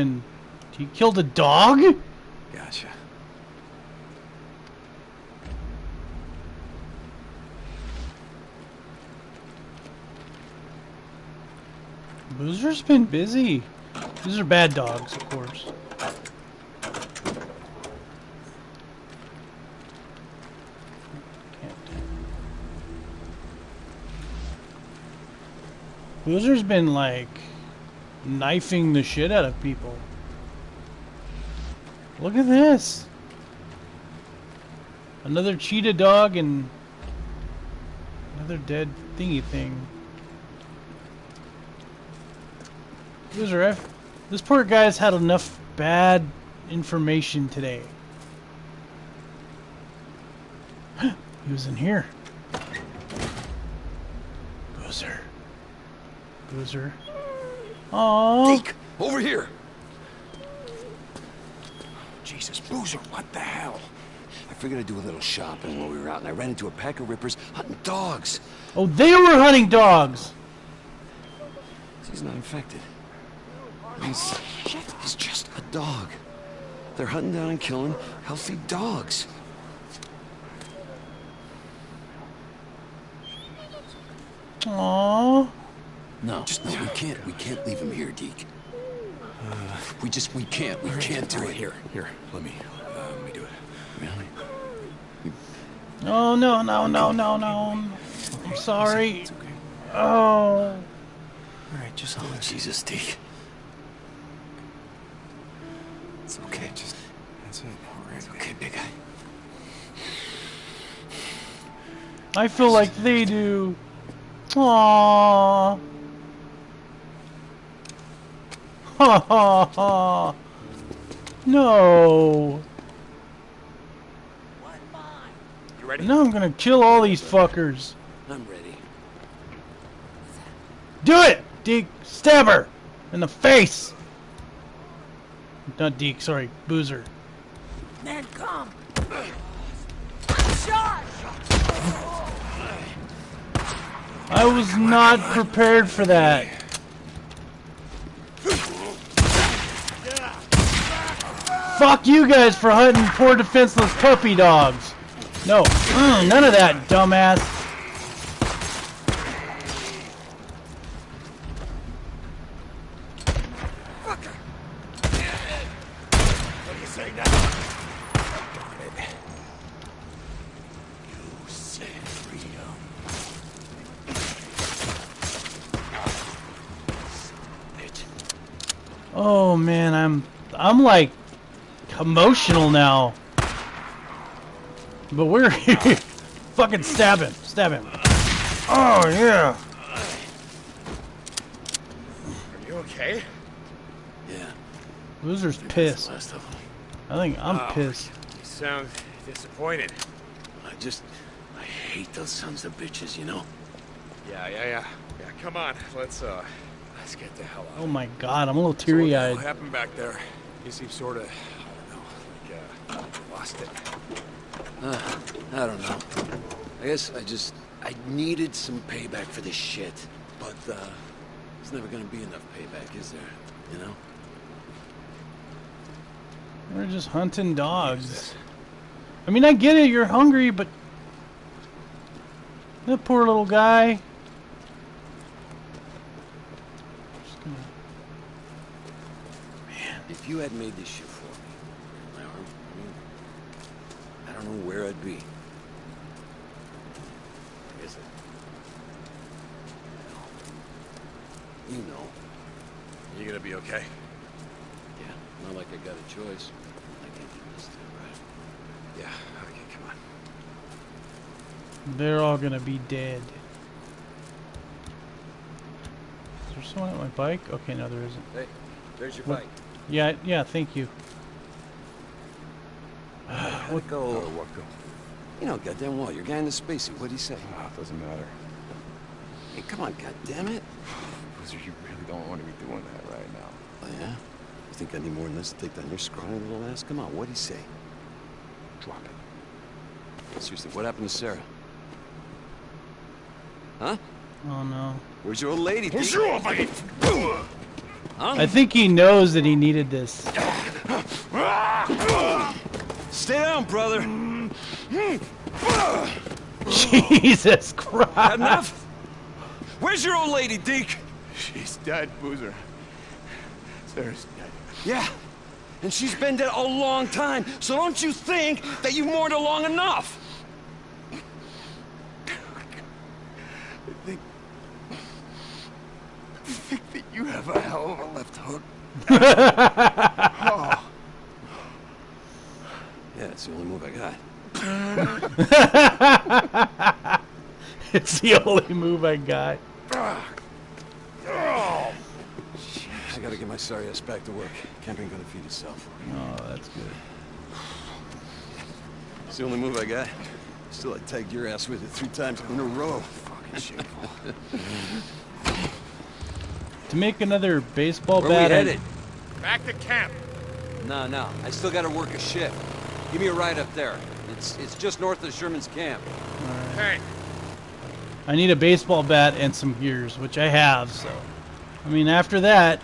been... He killed a dog? Gotcha. Boozer's been busy. These are bad dogs, of course. Can't. Boozer's been like knifing the shit out of people. Look at this. Another cheetah dog and another dead thingy thing. Loser F. This poor guy's had enough bad information today. he was in here. Boozer. Boozer. Oh. Deke, over here. Jesus, Boozer, what the hell? I figured I'd do a little shopping while we were out, and I ran into a pack of rippers hunting dogs. Oh, they were hunting dogs. He's not infected. He's, he's just a dog. They're hunting down and killing healthy dogs. Aww. No, just no. We can't. We can't leave him here, Deke. Uh, we just. We can't. We can't do it Here, here. Let me. Uh, let me do it. Really? Oh no no no no no! I'm sorry. It's okay. Oh. All right, just hold Oh, Jesus, Deke. It's okay. Just that's it. All right. It's okay, big guy. I feel like they do. Aww. Ha ha ha. No. You ready? Now I'm gonna kill all these fuckers. I'm ready. Do it! Deke, stab her! In the face! Not Deke, sorry, Boozer. Man, come! Shot! I was not prepared for that. Fuck you guys for hunting poor defenseless puppy dogs. No, mm, none of that, dumbass. Oh man, I'm I'm like emotional now. But we're here. Fucking stab him. Stab him. Oh yeah. Are you okay? Yeah. Loser's That's pissed. the last of them. I think I'm Oh. pissed. You sound disappointed. I just. I hate those sons of bitches, you know? Yeah, yeah, yeah. Yeah, come on. Let's uh let's get the hell out. Oh my god, I'm a little So what teary hell eyed. happened back there? You seem sort of, I don't know, like uh, lost it. Uh, I don't know. I guess I just. I needed some payback for this shit. But, uh. There's never gonna be enough payback, is there? You know? We're just hunting dogs. I mean, I get it, you're hungry, but. That poor little guy. Just gonna- If you had made this shit for me, my arm, I mean, I don't know where I'd be. Is it? You know. You gonna be okay? Yeah, not like I got a choice. I can't do this too, right? Yeah. Okay, come on. They're all gonna be dead. Is there someone at my bike? Okay, no, there isn't. Hey, there's your What- bike. Yeah, yeah, thank you. Let go. Oh, what go? You know, goddamn well, your guy in the spacesuit. What'd he say? Ah, doesn't matter. Hey, come on, goddamn it! Boozer, you really don't want to be doing that right now. Oh, yeah? You think I need more than this to take down your scrawny little ass? Come on, what'd he say? Drop it. Seriously, what happened to Sarah? Huh? Oh no. Where's your old lady? Where's your old lady? I think he knows that he needed this. Stay down, brother. Jesus Christ. enough? Where's your old lady, Deke? She's dead, Boozer. Sarah's dead. Yeah. And she's been dead a long time, so don't you think that you've mourned her long enough? I think... I think that you have a hell of a left hook. oh, Yeah, it's the only move I got. It's the only move I got. I gotta get my sorry ass back to work. Camp ain't gonna feed itself. Oh, that's good. It's the only move I got. Still, I tagged your ass with it three times in a row. fucking shameful. To make another baseball Where we bat. I- headed? Back to camp. No, no. I still gotta work a shift. Give me a ride up there. It's it's just north of Sherman's camp. Hey, I need a baseball bat and some gears, which I have. So, I mean, after that,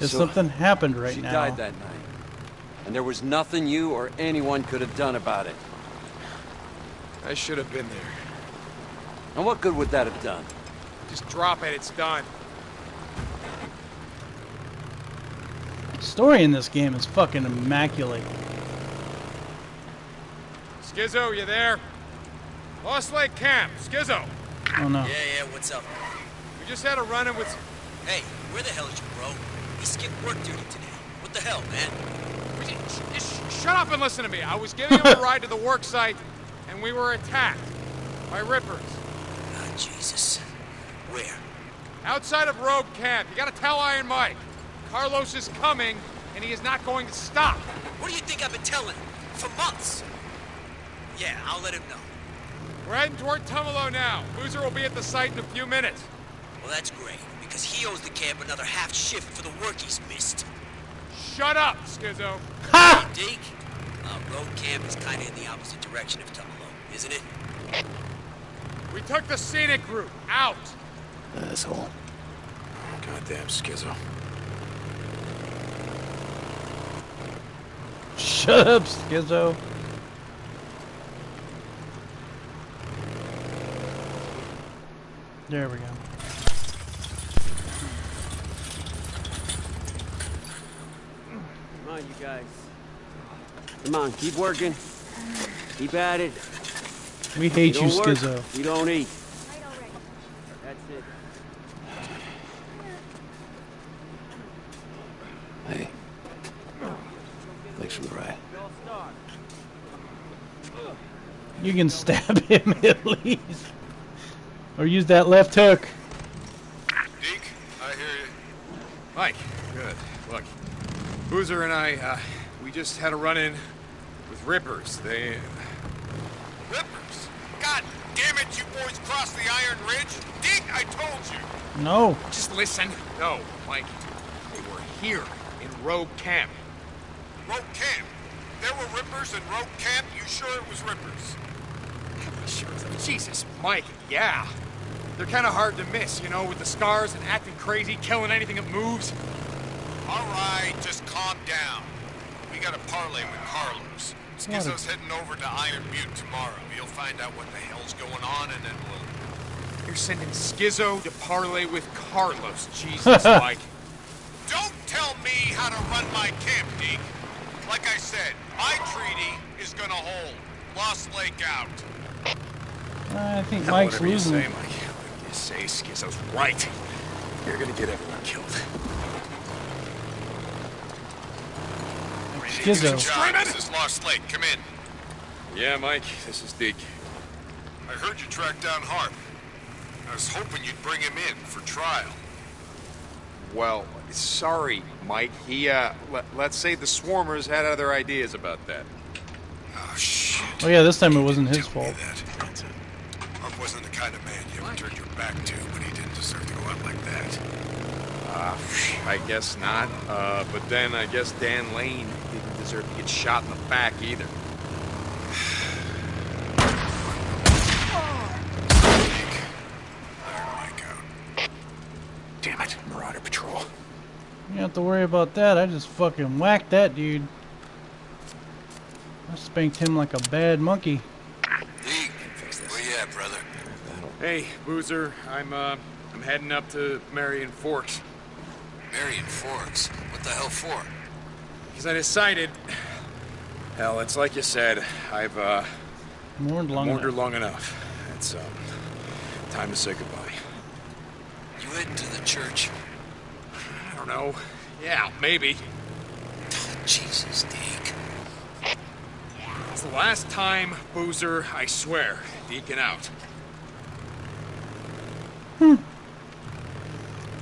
if So, something happened right she now, died that night. And there was nothing you or anyone could have done about it. I should have been there. And what good would that have done? Just drop it. It's done. story in this game is fucking immaculate. Skizzo, you there? Lost Lake Camp. Skizzo. Oh no. Yeah, yeah, what's up? We just had a run-in with... Hey, where the hell is your bro? He skipped work duty today. What the hell, man? we just- just shut up and listen to me. I was giving him a ride to the work site, and we were attacked by rippers. Ah, Jesus. Where? Outside of Rogue Camp. You gotta tell Iron Mike. Carlos is coming, and he is not going to stop. What do you think I've been telling? For months. Yeah, I'll let him know. We're heading toward Tumalo now. Boozer will be at the site in a few minutes. Well, that's great, because he owes the camp another half shift for the work he's missed. Shut up, Skizzo. Hey, Deke, uh, road camp is kinda in the opposite direction of Tumalo, isn't it? We took the scenic route out. Asshole. Goddamn schizo. Shut up, Skizzo. There we go. Come on, you guys. Come on, keep working. Keep at it. We hate you, don't work, Skizzo. You don't eat. That's it. Hey. Thanks for the ride. You can stab him at least. Or use that left hook. Deke, I hear you. Mike, good. Look, Boozer and I, uh, we just had a run-in with Rippers. They... Rippers! God damn it, you boys crossed the Iron Ridge! Deke, I told you! No. Just listen. No, Mike. They were here in Rogue Camp. Rogue Camp. There were Rippers in Rogue Camp. You sure it was Rippers? Sure. Jesus, Mike, yeah. They're kind of hard to miss, you know, with the scars and acting crazy, killing anything that moves. All right, just calm down. We got a parlay with Carlos. Skizzo's heading over to Iron Butte tomorrow. He'll find out what the hell's going on, and then we'll... You're sending Skizzo to parlay with Carlos. Jesus, Mike. Don't tell me how to run my camp, Deke. Like I said, my treaty is gonna hold. Lost Lake out. I think Mike's losing. say, Mike. Whatever you say, Skizzo's right. You're gonna get everyone killed. Skizzo. John, this is Lost Lake. Come in. Yeah, Mike, this is Deke. I heard you tracked down Harp. I was hoping you'd bring him in for trial. Well, sorry, Mike. He, uh, let, let's say the Swarmers had other ideas about that. Oh, shit. Oh yeah, this time it wasn't his fault. that. Harp wasn't the kind of man you ever turned your back to, but he didn't deserve to go out like that. Uh, I guess not. Uh, but then I guess Dan Lane didn't deserve to get shot in the back either. Iron Mike out. Damn it, Marauder Patrol. You have to worry about that. I just fucking whacked that dude. I spanked him like a bad monkey. Deke, where you at, brother? Hey, Boozer. I'm, uh, I'm heading up to Marion Forks. Marion Forks. What the hell for? Because I decided... Hell, it's like you said. I've, uh, Mourned long mourned her enough. long enough. It's, um, time to say goodbye. You heading to the church? I don't know. Yeah, maybe. Jesus, Deke. It's the last time, Boozer, I swear. Deacon out.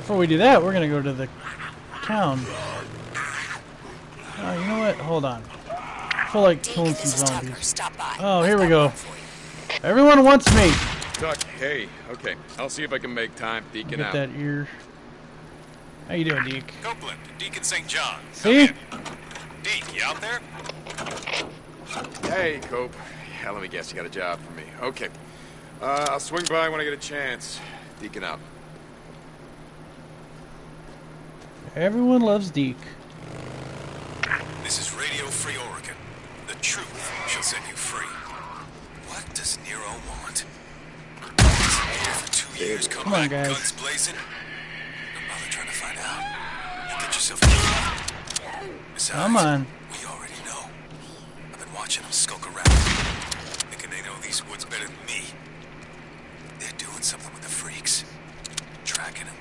Before we do that, we're gonna go to the town. Oh, you know what? Hold on. I feel like killing some zombies. Stop by. Oh, here we go. one for you. Everyone wants me. Duck, hey. Okay, I'll see if I can make time. Deacon Get out. that ear. How you doing, Deke? Copeland, Deacon St. John. See? Deke, you out there? Hey, Cope. Yeah, let me guess, you got a job for me. Okay. Uh, I'll swing by when I get a chance. Deacon out. Everyone loves Deke. This is Radio Free Oregon. The truth shall set you free. What does Nero want? Here for two years, come Come on, back guys. guns blazing. Don't bother trying to find out. You get yourself killed. Besides, Come on. we already know. I've been watching them skulk around, thinking they know these woods better than me. They're doing something with the freaks. Tracking them,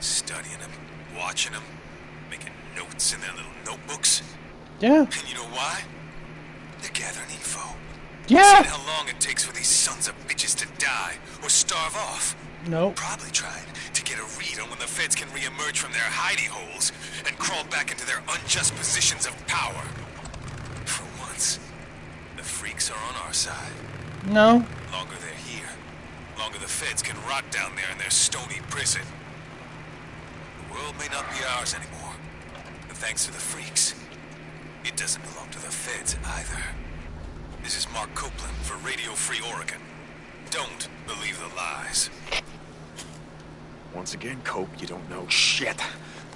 studying them, watching them, making notes in their little notebooks. Yeah. And you know why? They're gathering info. Yeah. How long it takes for these sons of bitches to die or starve off. Nope. Probably trying to get a read on when the feds can reemerge from their hidey holes and crawl back into their unjust positions of power. For once, the freaks are on our side. No. Longer they're here, longer the feds can rot down there in their stony prison. World may not be ours anymore, thanks to the freaks, it doesn't belong to the feds either. This is Mark Copeland for Radio Free Oregon. Don't believe the lies. Once again, Cope, you don't know shit.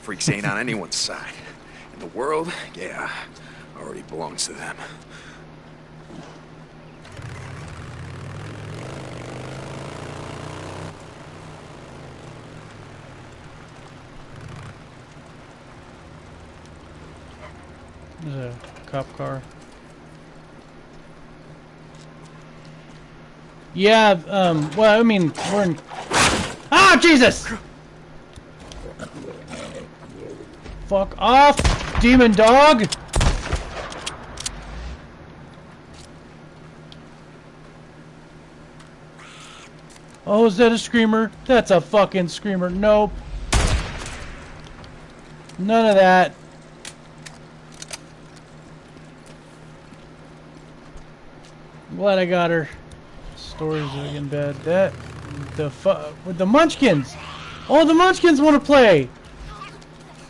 Freaks ain't on anyone's side. And the world, yeah, already belongs to them. There's a cop car. Yeah, um, well, I mean, we're in... Ah, Jesus! Fuck off, demon dog! Oh, is that a screamer? That's a fucking screamer. Nope. None of that. Glad I got her. Stories getting bad. That the with the Munchkins. Oh, the Munchkins want to play.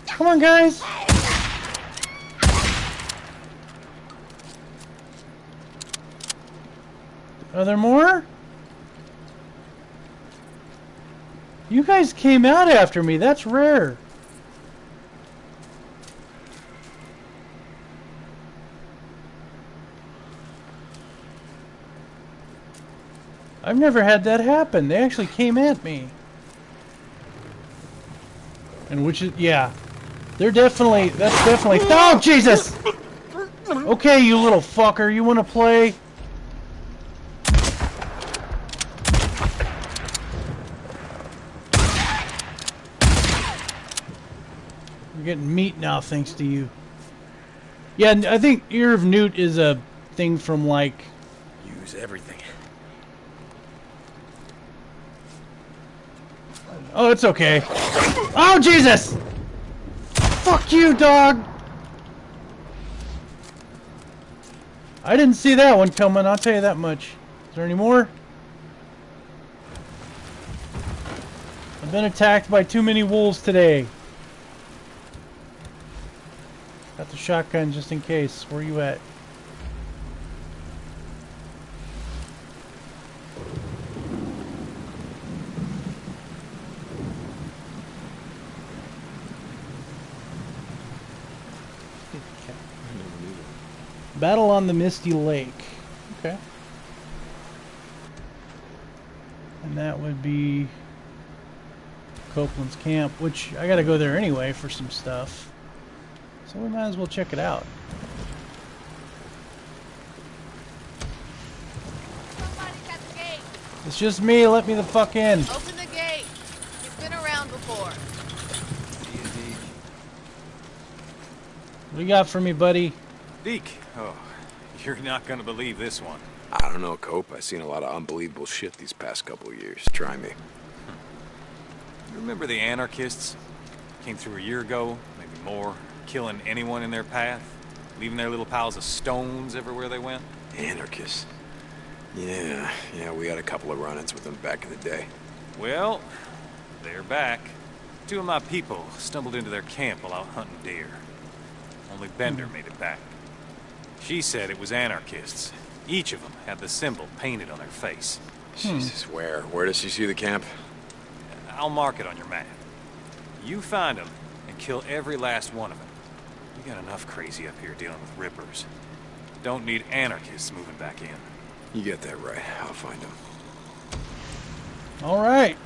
Come on, guys. Are there more? You guys came out after me. That's rare. I've never had that happen. They actually came at me. And which is, yeah. They're definitely, that's definitely, oh, Jesus! Okay, you little fucker, you want to play? You're getting meat now, thanks to you. Yeah, I think Ear of Newt is a thing from, like, Use everything. Oh, it's okay. Oh, Jesus! Fuck you, dog! I didn't see that one coming, I'll tell you that much. Is there any more? I've been attacked by too many wolves today. Got the shotgun just in case. Where are you at? Battle on the Misty Lake. Okay. And that would be Copeland's camp, which I gotta go there anyway for some stuff. So we might as well check it out. Somebody's at the gate. It's just me, let me the fuck in. Open the gate. You've been around before. What do you got for me, buddy? Deke. Oh, you're not gonna believe this one. I don't know, Cope. I've seen a lot of unbelievable shit these past couple years. Try me. You remember the anarchists? Came through a year ago, maybe more, killing anyone in their path, leaving their little piles of stones everywhere they went. Anarchists. Yeah, yeah, we had a couple of run-ins with them back in the day. Well, they're back. Two of my people stumbled into their camp while out hunting deer. Only Bender hmm. made it back. She said it was anarchists. Each of them had the symbol painted on their face. Hmm. Jesus, where? Where does she see the camp? I'll mark it on your map. You find them and kill every last one of them. We got enough crazy up here dealing with rippers. Don't need anarchists moving back in. You get that right. I'll find them. All right.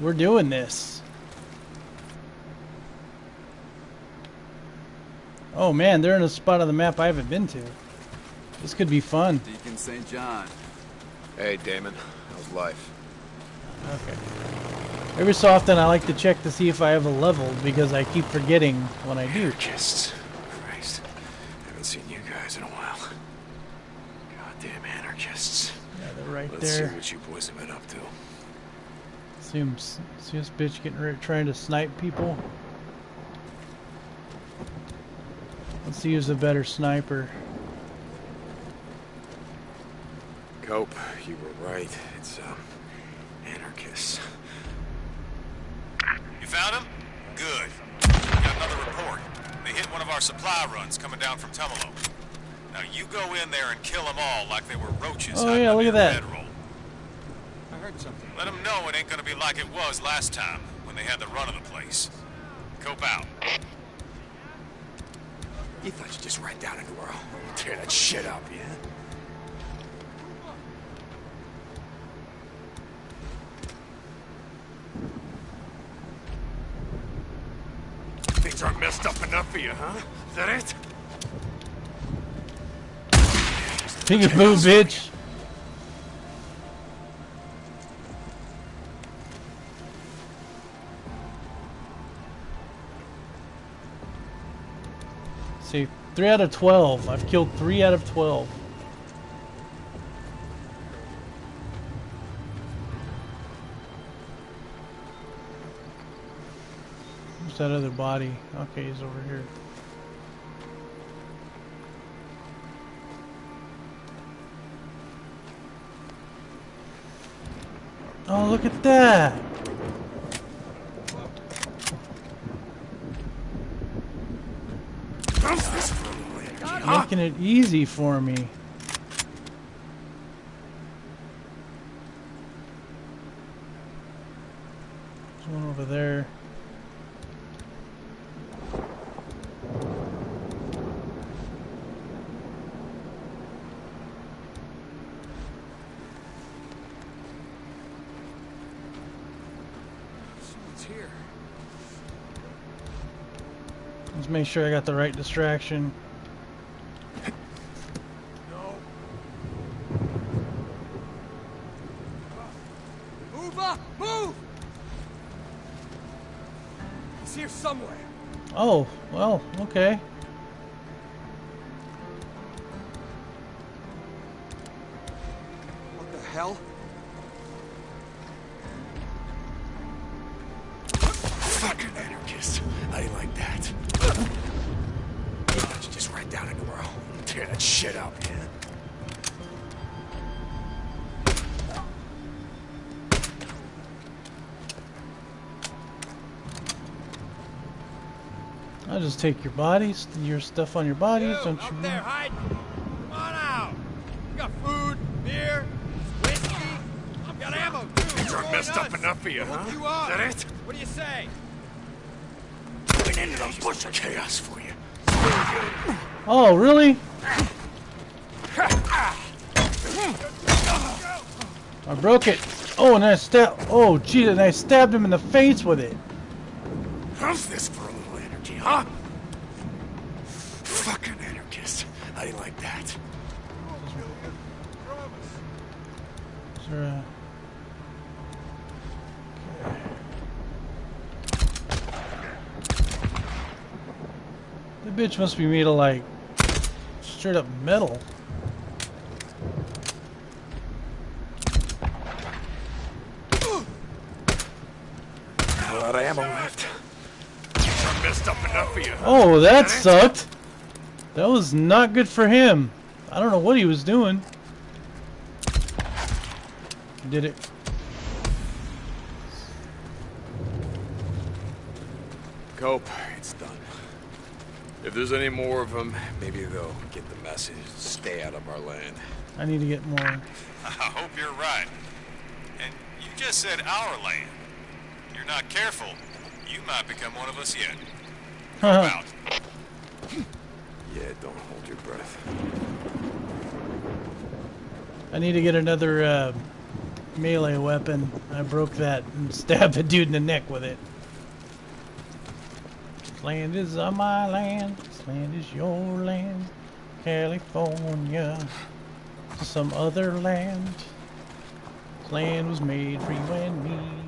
We're doing this. Oh man, they're in a spot on the map I haven't been to. This could be fun. Deacon St. John. Hey, Damon. How's life? Okay. Every so often I like to check to see if I have a level because I keep forgetting when I do. Anarchists. Christ. Haven't seen you guys in a while. Goddamn anarchists. Yeah, they're right Let's there. see what you boys have been up to. See see this bitch getting ready, trying to snipe people. Let's see who's a better sniper. Cope, you were right. It's, um, anarchists. You found him? Good. Got another report. They hit one of our supply runs coming down from Tumalo. Now you go in there and kill them all like they were roaches. Oh, hiding yeah, under look at that. bedroll. I heard something. Let them know it ain't gonna be like it was last time when they had the run of the place. Cope out. You thought you'd just ride down into her home and tear that shit up, yeah? Things aren't messed up enough for you, huh? Is that it? Peekaboo, bitch. See, three out of twelve. I've killed three out of twelve. Where's that other body? Okay, he's over here. Oh, look at that! Ah! Making it easy for me. There's one over there. Someone's here. Let's make sure I got the right distraction. Move up! Move! He's here somewhere. Oh, well, okay. What the hell? Fucking anarchist. I you like that? Just ride down into her home and tear that shit up, yeah? I'll just take your bodies, your stuff on your bodies, don't up you? there hide. Come on out. We got food, beer, whiskey. I've got ammo too. Things aren't Join messed up enough for you, huh? you up. Is that it? What do you say? An end to the of chaos for you. Oh, really? I broke it. Oh, and I stabbed. Oh, gee, and I stabbed him in the face with it. How's this huh? Fucking anarchist. I you like that? Is there a... The bitch must be made of like straight up metal. A lot of ammo left. I messed up enough for you. Oh, that sucked. That was not good for him. I don't know what he was doing. Did it. Cope, it's done. If there's any more of them, maybe they'll get the message. Stay out of our land. I need to get more. I hope you're right. And you just said our land. You're not careful. You might become one of us yet. Out. Yeah, don't hold your breath. I need to get another uh, melee weapon. I broke that and stabbed the dude in the neck with it. This land is on my land. This land is your land. California. Some other land. This land was made for you and me.